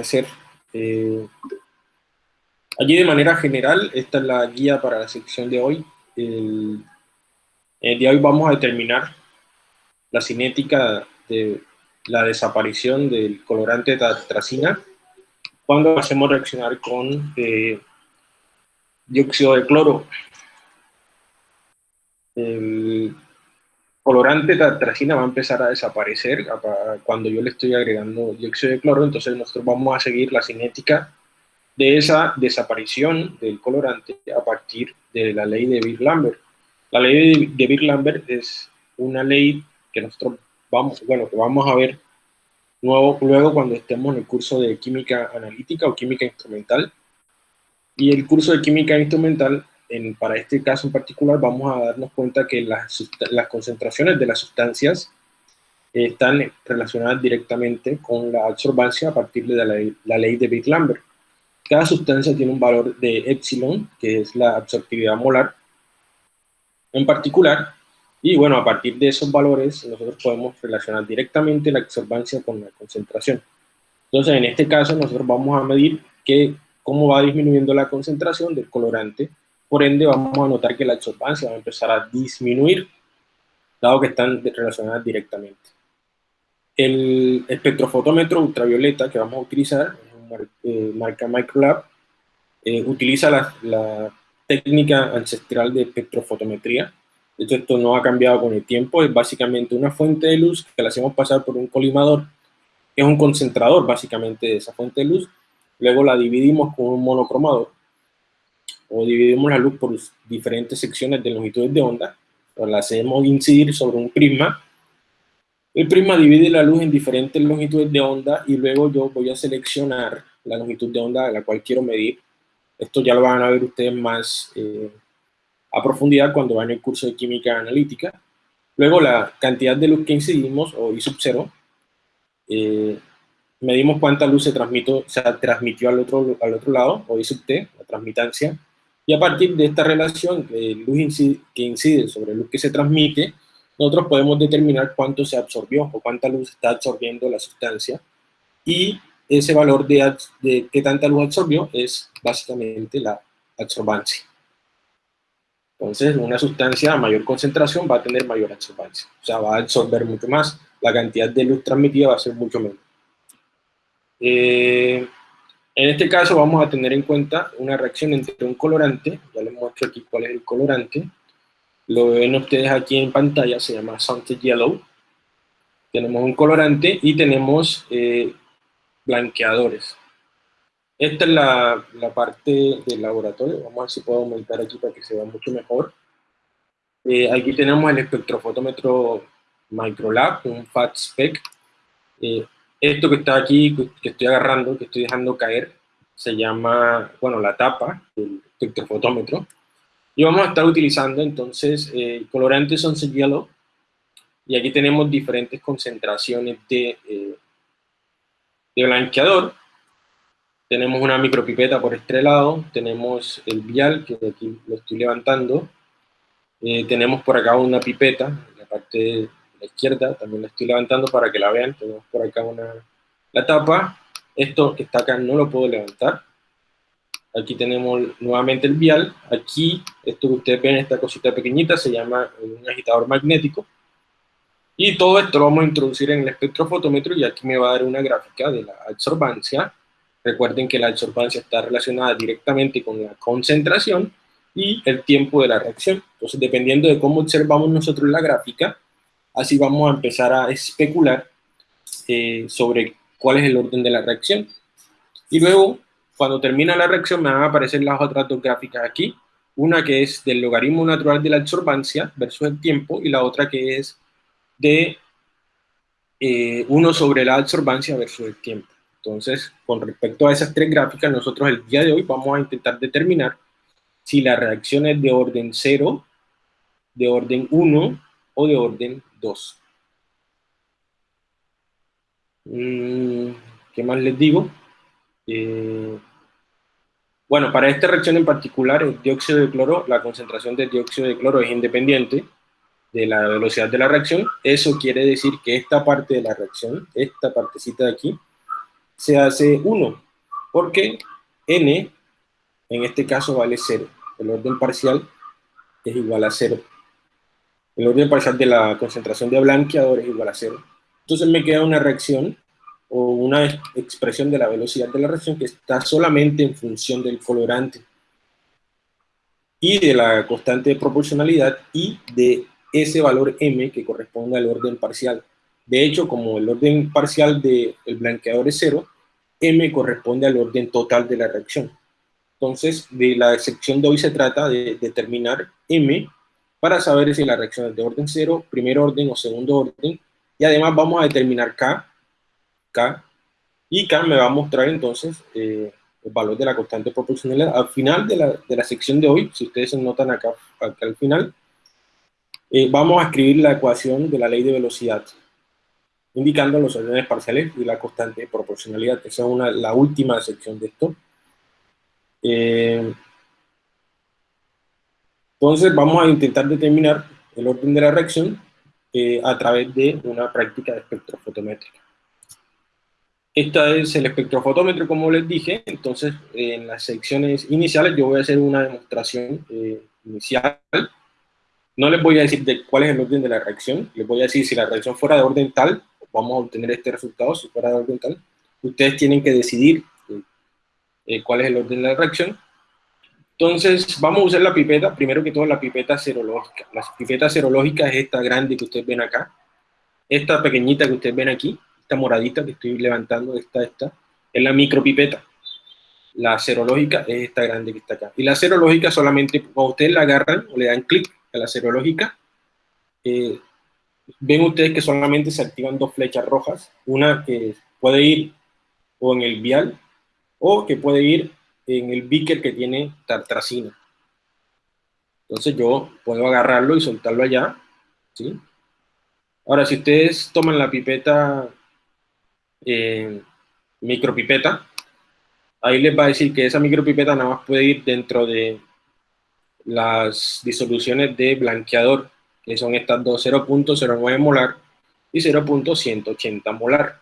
hacer. Eh, allí de manera general, esta es la guía para la sección de hoy. El, día de hoy vamos a determinar la cinética de la desaparición del colorante tatracina cuando hacemos reaccionar con eh, dióxido de cloro. El colorante tatracina va a empezar a desaparecer cuando yo le estoy agregando dióxido de cloro, entonces nosotros vamos a seguir la cinética de esa desaparición del colorante a partir de la ley de Birk-Lambert. La ley de Birk-Lambert es una ley que nosotros vamos, bueno, que vamos a ver nuevo, luego cuando estemos en el curso de química analítica o química instrumental. Y el curso de química instrumental, en, para este caso en particular, vamos a darnos cuenta que las, las concentraciones de las sustancias están relacionadas directamente con la absorbancia a partir de la ley, la ley de Birk-Lambert. Cada sustancia tiene un valor de epsilon, que es la absortividad molar, en particular, y bueno, a partir de esos valores nosotros podemos relacionar directamente la absorbancia con la concentración. Entonces, en este caso nosotros vamos a medir que, cómo va disminuyendo la concentración del colorante, por ende vamos a notar que la absorbancia va a empezar a disminuir, dado que están relacionadas directamente. El espectrofotómetro ultravioleta que vamos a utilizar, eh, marca Microlab, eh, utiliza la, la técnica ancestral de espectrofotometría, de hecho, esto no ha cambiado con el tiempo, es básicamente una fuente de luz que la hacemos pasar por un colimador, es un concentrador básicamente de esa fuente de luz, luego la dividimos con un monocromador, o dividimos la luz por diferentes secciones de longitudes de onda, o la hacemos incidir sobre un prisma, el prisma divide la luz en diferentes longitudes de onda y luego yo voy a seleccionar la longitud de onda a la cual quiero medir. Esto ya lo van a ver ustedes más eh, a profundidad cuando van el curso de química analítica. Luego la cantidad de luz que incidimos, o I sub 0, eh, medimos cuánta luz se, transmitió, se transmitió al otro, al otro lado, o I sub t, la transmitancia, y a partir de esta relación de luz que incide sobre luz que se transmite, nosotros podemos determinar cuánto se absorbió o cuánta luz está absorbiendo la sustancia, y ese valor de, qué tanta luz absorbió es básicamente la absorbancia. Entonces, una sustancia a mayor concentración va a tener mayor absorbancia, o sea, va a absorber mucho más, la cantidad de luz transmitida va a ser mucho menor. Eh, en este caso vamos a tener en cuenta una reacción entre un colorante, ya les muestro aquí cuál es el colorante, lo ven ustedes aquí en pantalla, se llama Scented Yellow, tenemos un colorante y tenemos eh, blanqueadores. Esta es la, la, parte del laboratorio. Vamos a ver si puedo aumentar aquí para que se vea mucho mejor. Eh, aquí tenemos el espectrofotómetro Microlab, un FAT spec. Eh, esto que está aquí, que estoy agarrando, que estoy dejando caer, se llama, bueno, la tapa del espectrofotómetro. Y vamos a estar utilizando entonces eh, colorantes son Yellow. Y aquí tenemos diferentes concentraciones de, eh, de blanqueador tenemos una micropipeta por este lado, tenemos el vial, que aquí lo estoy levantando, eh, tenemos por acá una pipeta, la parte izquierda, también la estoy levantando para que la vean, tenemos por acá una, la tapa, esto que está acá no lo puedo levantar, aquí tenemos nuevamente el vial, aquí, esto que ustedes ven, esta cosita pequeñita, se llama un agitador magnético, y todo esto lo vamos a introducir en el espectrofotómetro y aquí me va a dar una gráfica de la absorbancia, Recuerden que la absorbancia está relacionada directamente con la concentración y el tiempo de la reacción. Entonces, dependiendo de cómo observamos nosotros la gráfica, así vamos a empezar a especular eh, sobre cuál es el orden de la reacción. Y luego, cuando termina la reacción, me van a aparecer las otras dos gráficas aquí. Una que es del logaritmo natural de la absorbancia versus el tiempo, y la otra que es de 1 eh, sobre la absorbancia versus el tiempo. Entonces, con respecto a esas tres gráficas, nosotros el día de hoy vamos a intentar determinar si la reacción es de orden 0, de orden 1 o de orden 2. Mm, ¿Qué más les digo? Eh, bueno, para esta reacción en particular, el dióxido de cloro, la concentración de dióxido de cloro es independiente de la velocidad de la reacción. Eso quiere decir que esta parte de la reacción, esta partecita de aquí, se hace 1, porque n, en este caso, vale 0. El orden parcial es igual a 0. El orden parcial de la concentración de blanqueador es igual a 0. Entonces me queda una reacción o una expresión de la velocidad de la reacción que está solamente en función del colorante y de la constante de proporcionalidad y de ese valor m que corresponde al orden parcial. De hecho, como el orden parcial del blanqueador es 0, m corresponde al orden total de la reacción. Entonces, de la sección de hoy se trata de determinar m para saber si la reacción es de orden 0, primer orden o segundo orden, y además vamos a determinar k, k, y k me va a mostrar entonces eh, el valor de la constante proporcionalidad. Al final de la, de la sección de hoy, si ustedes se notan acá, acá al final, eh, vamos a escribir la ecuación de la ley de velocidad, indicando los órdenes parciales y la constante de proporcionalidad. Esa es una, la última sección de esto. Eh, entonces vamos a intentar determinar el orden de la reacción eh, a través de una práctica de espectrofotométrica. Esta es el espectrofotómetro, como les dije, entonces en las secciones iniciales yo voy a hacer una demostración eh, inicial. No les voy a decir de cuál es el orden de la reacción, les voy a decir si la reacción fuera de orden tal, vamos a obtener este resultado, si fuera de orden tal. Ustedes tienen que decidir eh, cuál es el orden de la reacción. Entonces, vamos a usar la pipeta, primero que todo la pipeta serológica. La pipeta serológica es esta grande que ustedes ven acá, esta pequeñita que ustedes ven aquí, esta moradita que estoy levantando, esta, esta, es la micropipeta. La serológica es esta grande que está acá. Y la serológica solamente, cuando ustedes la agarran o le dan clic a la serológica, eh, ven ustedes que solamente se activan dos flechas rojas, una que puede ir o en el vial o que puede ir en el beaker que tiene tartracina. Entonces yo puedo agarrarlo y soltarlo allá, ¿sí? Ahora, si ustedes toman la pipeta, eh, micropipeta, ahí les va a decir que esa micropipeta nada más puede ir dentro de las disoluciones de blanqueador, que son estas dos, 0.09 molar y 0.180 molar.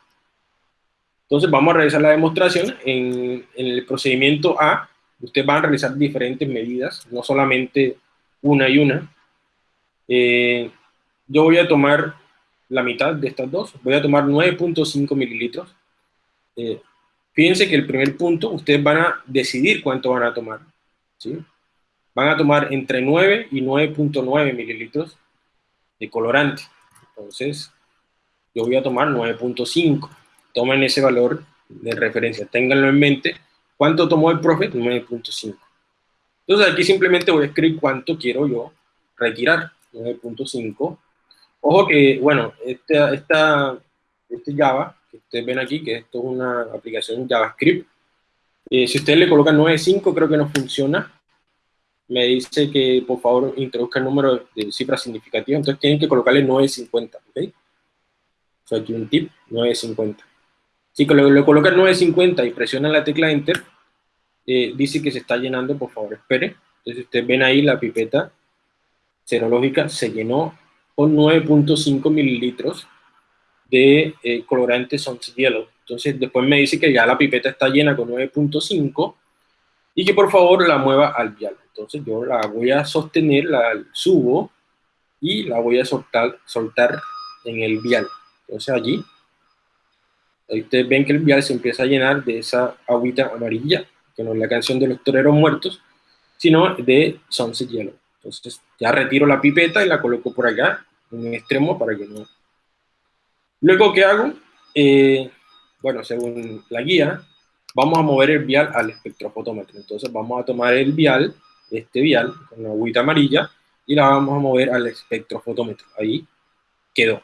Entonces vamos a realizar la demostración. En, el procedimiento A, ustedes van a realizar diferentes medidas, no solamente una y una. Eh, yo voy a tomar la mitad de estas dos, voy a tomar 9.5 mililitros. Eh, fíjense que el primer punto, ustedes van a decidir cuánto van a tomar. ¿sí? Van a tomar entre 9 y 9.9 mililitros de colorante. Entonces, yo voy a tomar 9.5 tomen ese valor de referencia, ténganlo en mente. ¿Cuánto tomó el profe? 9.5. Entonces aquí simplemente voy a escribir cuánto quiero yo retirar, 9.5. Ojo que, bueno, esta, esta, este Java, que ustedes ven aquí, que esto es una aplicación JavaScript, eh, si ustedes le colocan 9.5 creo que no funciona. Me dice que por favor introduzca el número de cifras significativas, entonces tienen que colocarle 9.50, ¿ok? O aquí un tip, 9.50. Si le, le colocan 950 y presionan la tecla Enter, eh, dice que se está llenando, por favor, espere. Entonces ustedes ven ahí la pipeta serológica se llenó con 9.5 mililitros de eh, colorante Sunset Yellow. Entonces después me dice que ya la pipeta está llena con 9.5 y que por favor la mueva al vial. Entonces yo la voy a sostener, la subo y la voy a soltar, soltar en el vial. Entonces allí Ahí ustedes ven que el vial se empieza a llenar de esa agüita amarilla, que no es la canción de los toreros muertos, sino de Sunset Yellow. Entonces ya retiro la pipeta y la coloco por acá, en un extremo para que no... Luego, ¿qué hago? Eh, bueno, según la guía, vamos a mover el vial al espectrofotómetro. Entonces vamos a tomar el vial, este vial, con la agüita amarilla, y la vamos a mover al espectrofotómetro. Ahí quedó.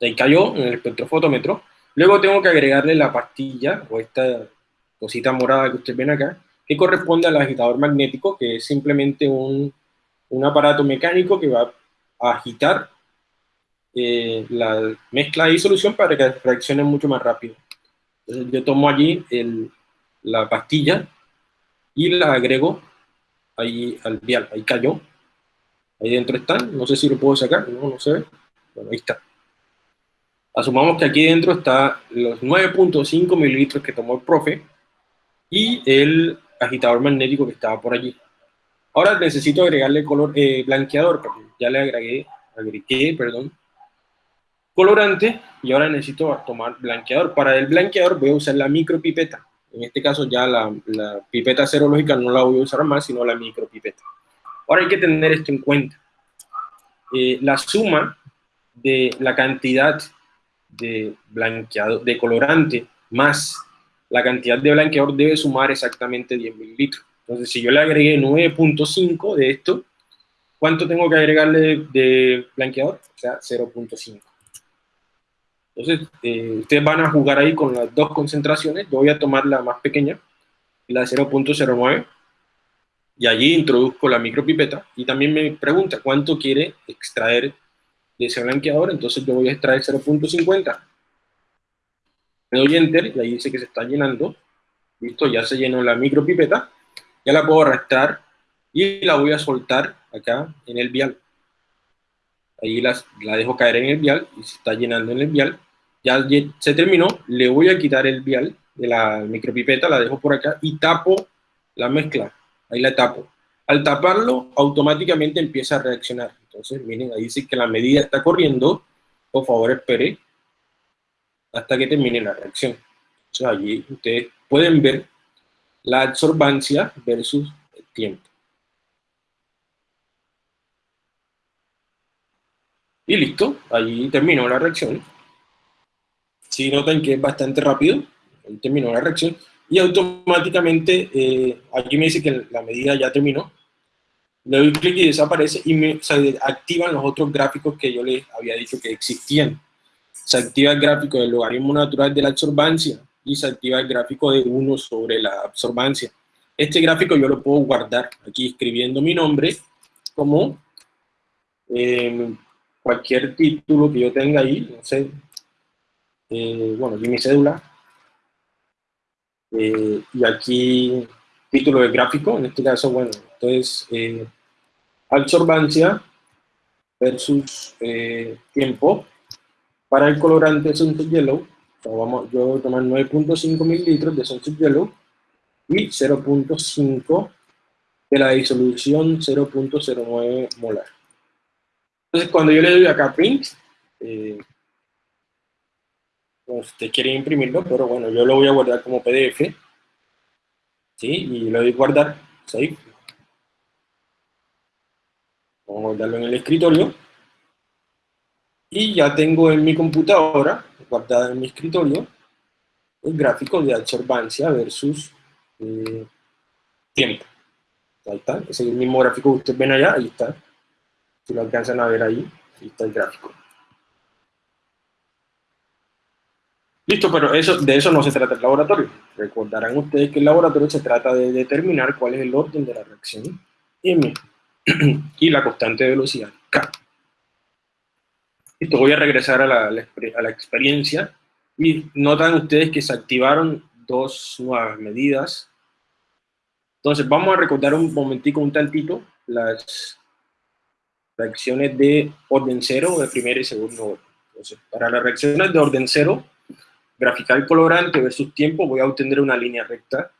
Ahí cayó en el espectrofotómetro. Luego tengo que agregarle la pastilla, o esta cosita morada que ustedes ven acá, que corresponde al agitador magnético, que es simplemente un, aparato mecánico que va a agitar eh, la mezcla de disolución para que reaccione mucho más rápido. Entonces yo tomo allí la pastilla y la agrego ahí al vial, ahí cayó. Ahí dentro están, no sé si lo puedo sacar, no, no se ve. Bueno, ahí está. Asumamos que aquí dentro está los 9.5 mililitros que tomó el profe y el agitador magnético que estaba por allí. Ahora necesito agregarle color eh, blanqueador, ya le agregué, agregué, perdón, colorante y ahora necesito tomar blanqueador. Para el blanqueador voy a usar la micropipeta. En este caso ya la, pipeta serológica no la voy a usar más, sino la micropipeta. Ahora hay que tener esto en cuenta. Eh, la suma de la cantidad de blanqueador, de colorante más la cantidad de blanqueador debe sumar exactamente 10 mililitros. Entonces, si yo le agregué 9.5 de esto, ¿cuánto tengo que agregarle de, blanqueador? O sea, 0.5. Entonces, eh, ustedes van a jugar ahí con las dos concentraciones. Yo voy a tomar la más pequeña, la de 0.09, y allí introduzco la micropipeta y también me pregunta cuánto quiere extraer de ese blanqueador, entonces yo voy a extraer 0.50. Me doy Enter y ahí dice que se está llenando. Listo, ya se llenó la micropipeta. Ya la puedo arrastrar y la voy a soltar acá en el vial. Ahí la dejo caer en el vial y se está llenando en el vial. Ya se terminó, le voy a quitar el vial de la micropipeta, la dejo por acá y tapo la mezcla. Ahí la tapo. Al taparlo, automáticamente empieza a reaccionar. Entonces, miren, ahí dice que la medida está corriendo. Por favor, espere hasta que termine la reacción. Entonces, allí ustedes pueden ver la absorbancia versus el tiempo. Y listo, allí terminó la reacción. Si notan que es bastante rápido, terminó la reacción. Y automáticamente, eh, aquí me dice que la medida ya terminó. Le doy clic y desaparece y me se activan los otros gráficos que yo les había dicho que existían. Se activa el gráfico del logaritmo natural de la absorbancia y se activa el gráfico de 1 sobre la absorbancia. Este gráfico yo lo puedo guardar aquí escribiendo mi nombre como em, cualquier título que yo tenga ahí, no sé, eh, bueno, aquí mi cédula, eh, y aquí título de gráfico, en este caso, bueno, entonces, eh, absorbancia versus tiempo, para el colorante Sunset Yellow, vamos, yo voy a tomar 9.5 mililitros de Sunset Yellow y 0.5 de la disolución 0.09 molar. Entonces, cuando yo le doy acá print, eh, usted quiere imprimirlo, pero bueno, yo lo voy a guardar como PDF, ¿sí? Y le doy guardar, save. Vamos a guardarlo en el escritorio. Y ya tengo en mi computadora, guardada en mi escritorio, el gráfico de absorbancia versus eh, tiempo. Ahí está, ese es el mismo gráfico que ustedes ven allá, ahí está. Si lo alcanzan a ver ahí, ahí está el gráfico. Listo, pero eso, de eso no se trata el laboratorio. Recordarán ustedes que el laboratorio se trata de determinar cuál es el orden de la reacción M y la constante de velocidad K. Listo, voy a regresar a la, a la experiencia y notan ustedes que se activaron dos nuevas medidas. Entonces, vamos a recordar un momentico, un tantito, las reacciones de orden cero, de primera y segundo orden. Entonces, para las reacciones de orden cero, graficar colorante versus tiempo, voy a obtener una línea recta.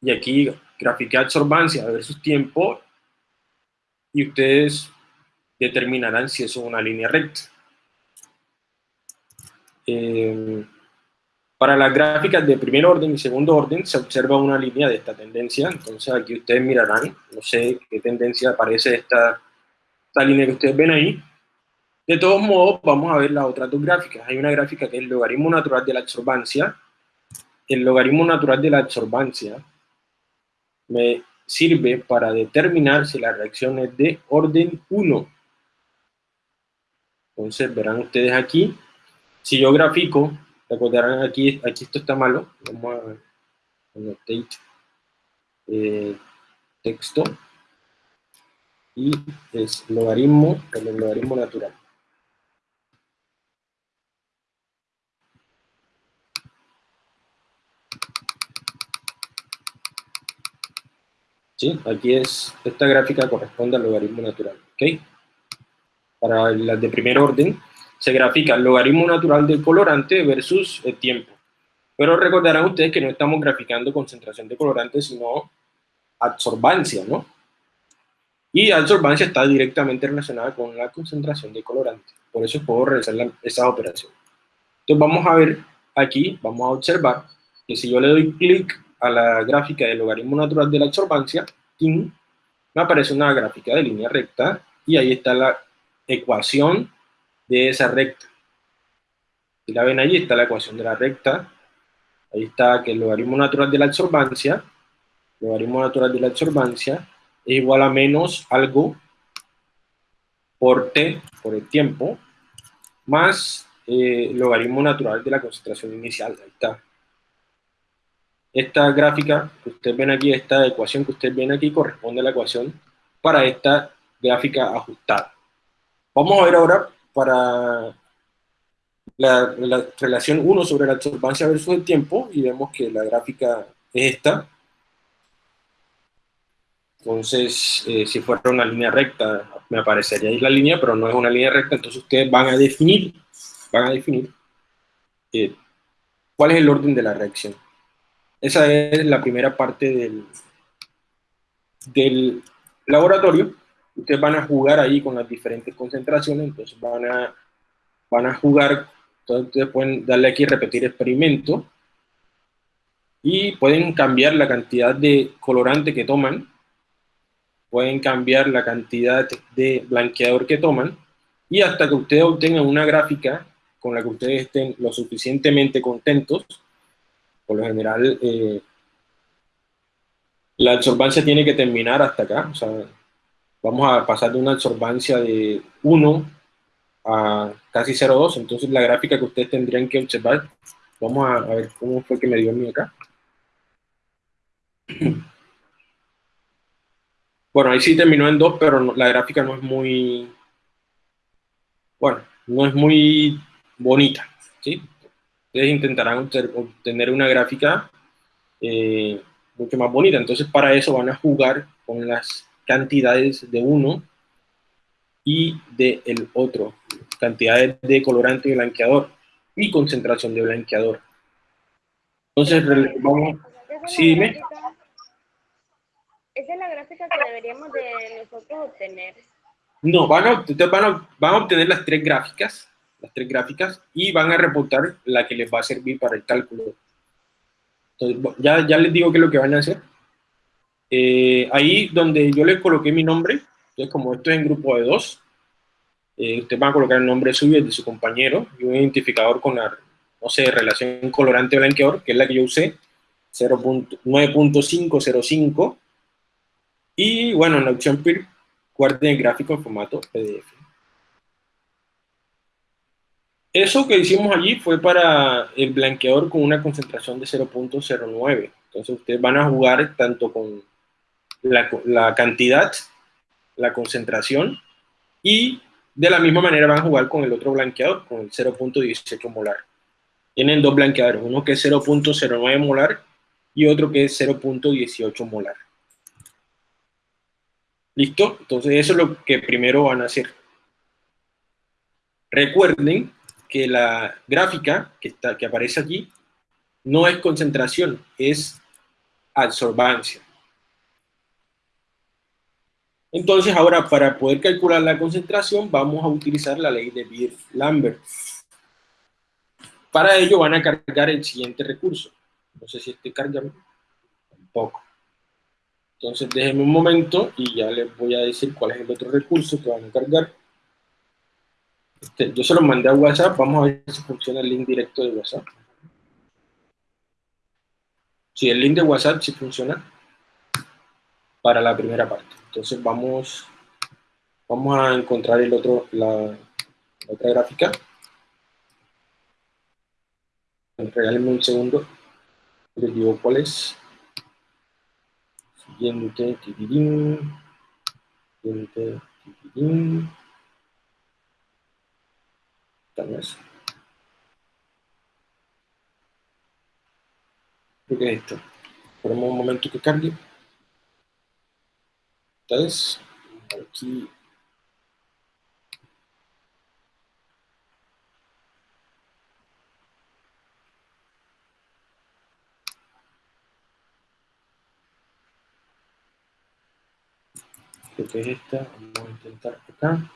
Y aquí graficar absorbancia versus tiempo, y ustedes determinarán si eso es una línea recta. Eh, para las gráficas de primer orden y segundo orden se observa una línea de esta tendencia, entonces aquí ustedes mirarán, no sé qué tendencia aparece esta, esta línea que ustedes ven ahí. De todos modos, vamos a ver las otras dos gráficas. Hay una gráfica que es el logaritmo natural de la absorbancia. El logaritmo natural de la absorbancia me sirve para determinar si la reacción es de orden 1. Entonces, verán ustedes aquí, si yo grafico Recordarán aquí, aquí esto está malo. Vamos a annotate eh, texto y es logaritmo, el logaritmo natural. ¿Sí? Aquí es, esta gráfica corresponde al logaritmo natural, ¿ok? Para las de primer orden, se grafica el logaritmo natural del colorante versus el tiempo. Pero recordarán ustedes que no estamos graficando concentración de colorante, sino absorbancia, ¿no? Y absorbancia está directamente relacionada con la concentración de colorante. Por eso puedo realizar esa operación. Entonces vamos a ver aquí, vamos a observar que si yo le doy clic a la gráfica del logaritmo natural de la absorbancia, me aparece una gráfica de línea recta y ahí está la ecuación de esa recta. Si la ven allí, está la ecuación de la recta. Ahí está que el logaritmo natural de la absorbancia, logaritmo natural de la absorbancia, es igual a menos algo por t, por el tiempo, más eh, logaritmo natural de la concentración inicial. Ahí está. Esta gráfica que ustedes ven aquí, esta ecuación que ustedes ven aquí, corresponde a la ecuación para esta gráfica ajustada. Vamos a ver ahora para la, relación 1 sobre la absorbancia versus el tiempo, y vemos que la gráfica es esta. Entonces, eh, si fuera una línea recta, me aparecería ahí la línea, pero no es una línea recta, entonces ustedes van a definir, van a definir eh, cuál es el orden de la reacción. Esa es la primera parte del, del laboratorio. Ustedes van a jugar ahí con las diferentes concentraciones, entonces van a, van a jugar, entonces ustedes pueden darle aquí repetir experimento. Y pueden cambiar la cantidad de colorante que toman, pueden cambiar la cantidad de blanqueador que toman. Y hasta que ustedes obtengan una gráfica con la que ustedes estén lo suficientemente contentos, por lo general, eh, la absorbancia tiene que terminar hasta acá, o sea, vamos a pasar de una absorbancia de 1 a casi 0,2, entonces la gráfica que ustedes tendrían que observar, vamos a, ver cómo fue que me dio a mí acá. Bueno, ahí sí terminó en 2, pero la gráfica no es muy, bueno, no es muy bonita, ¿sí? Ustedes intentarán obtener una gráfica eh, mucho más bonita. Entonces, para eso van a jugar con las cantidades de uno y del el otro, cantidades de colorante y blanqueador y concentración de blanqueador. Entonces, vamos, sí, dime. Esa es la gráfica que deberíamos de nosotros obtener. No, van a, van a, van a obtener las tres gráficas las tres gráficas, y van a reportar la que les va a servir para el cálculo. Entonces, ya, ya les digo qué es lo que van a hacer. Eh, ahí donde yo les coloqué mi nombre, entonces como esto es en grupo de dos, eh, usted va a colocar el nombre suyo y de su compañero, y un identificador con la, no sé, relación colorante-blanqueador, que es la que yo usé, 9.505, y bueno, en la opción PIR, guarden el gráfico en formato PDF. Eso que hicimos allí fue para el blanqueador con una concentración de 0.09. Entonces ustedes van a jugar tanto con la, cantidad, la concentración, y de la misma manera van a jugar con el otro blanqueador, con el 0.18 molar. Tienen dos blanqueadores, uno que es 0.09 molar y otro que es 0.18 molar. ¿Listo? Entonces eso es lo que primero van a hacer. Recuerden que la gráfica que, está, que aparece aquí no es concentración, es absorbancia. Entonces ahora para poder calcular la concentración vamos a utilizar la ley de Beer-Lambert. Para ello van a cargar el siguiente recurso. No sé si este carga un poco. Entonces déjenme un momento y ya les voy a decir cuál es el otro recurso que van a cargar. Este, yo se lo mandé a WhatsApp, vamos a ver si funciona el link directo de WhatsApp. Si el link de WhatsApp sí funciona para la primera parte. Entonces vamos, vamos a encontrar el otro, la, otra gráfica. Regálenme un segundo. Les digo cuál es. Siguiente, Siguiente, tal vez. Creo que es esto. Esperemos un momento que cargue. Entonces, aquí creo que es esta, vamos a intentar acá.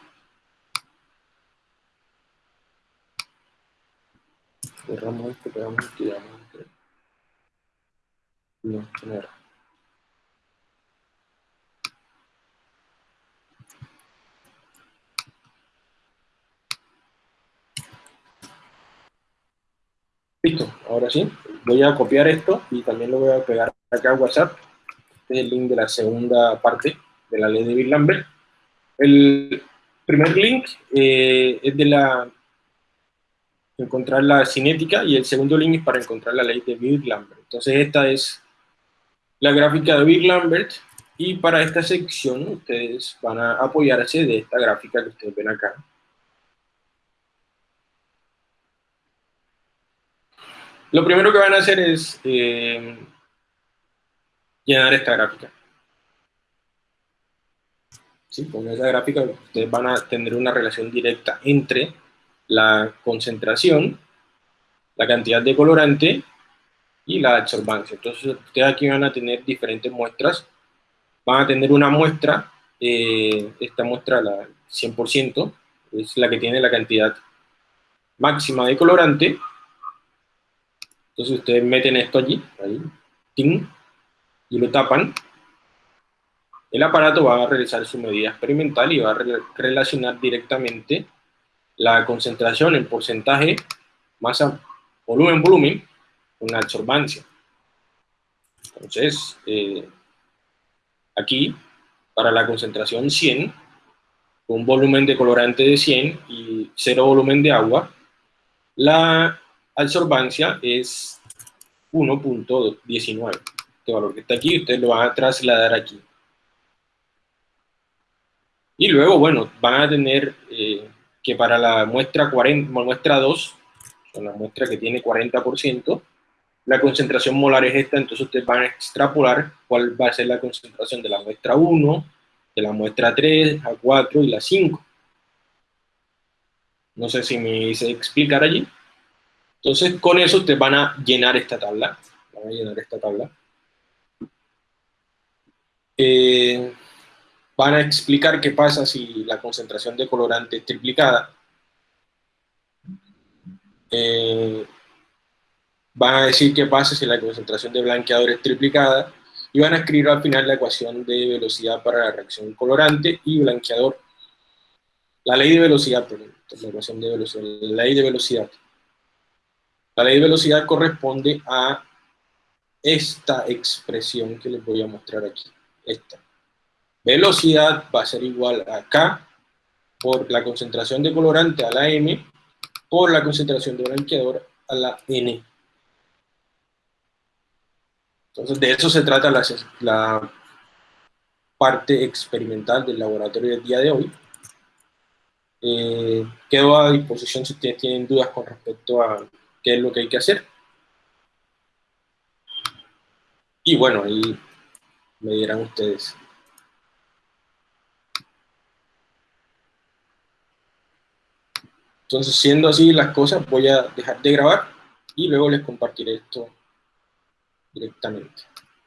Cerramos esto, pegamos y damos entre. No, tener. Listo, ahora sí, voy a copiar esto y también lo voy a pegar acá a WhatsApp. Este es el link de la segunda parte de la ley de Bill Lambert. El primer link eh, es de la encontrar la cinética y el segundo link es para encontrar la ley de Bill Lambert. Entonces esta es la gráfica de Bill Lambert y para esta sección ustedes van a apoyarse de esta gráfica que ustedes ven acá. Lo primero que van a hacer es eh, llenar esta gráfica. Con esa gráfica ustedes van a tener una relación directa entre la concentración, la cantidad de colorante y la absorbancia. Entonces ustedes aquí van a tener diferentes muestras. Van a tener una muestra, eh, esta muestra la 100%, es la que tiene la cantidad máxima de colorante, entonces ustedes meten esto allí, ahí, y lo tapan. El aparato va a realizar su medida experimental y va a relacionar directamente la concentración en porcentaje, masa, volumen, volumen, con absorbancia. Entonces, eh, aquí, para la concentración 100, un volumen de colorante de 100 y cero volumen de agua, la absorbancia es 1.19. Este valor que está aquí, ustedes lo van a trasladar aquí. Y luego, bueno, van a tener eh, que para la muestra, 40, muestra 2, la muestra que tiene 40%, la concentración molar es esta, entonces ustedes van a extrapolar cuál va a ser la concentración de la muestra 1, de la muestra 3, a 4 y la 5. No sé si me hice explicar allí. Entonces, con eso ustedes van a llenar esta tabla. Van a llenar esta tabla. Eh, van a explicar qué pasa si la concentración de colorante es triplicada. Eh, van a decir qué pasa si la concentración de blanqueador es triplicada. Y van a escribir al final la ecuación de velocidad para la reacción colorante y blanqueador. La ley de velocidad, perdón, la ecuación de velocidad, la ley de velocidad. La ley de velocidad corresponde a esta expresión que les voy a mostrar aquí. Esta. Velocidad va a ser igual a K por la concentración de colorante a la M por la concentración de blanqueador a la N. Entonces, de eso se trata la, parte experimental del laboratorio del día de hoy. Eh, quedo a disposición si ustedes tienen dudas con respecto a qué es lo que hay que hacer. Y bueno, ahí me dirán ustedes. Entonces, siendo así las cosas, voy a dejar de grabar y luego les compartiré esto directamente.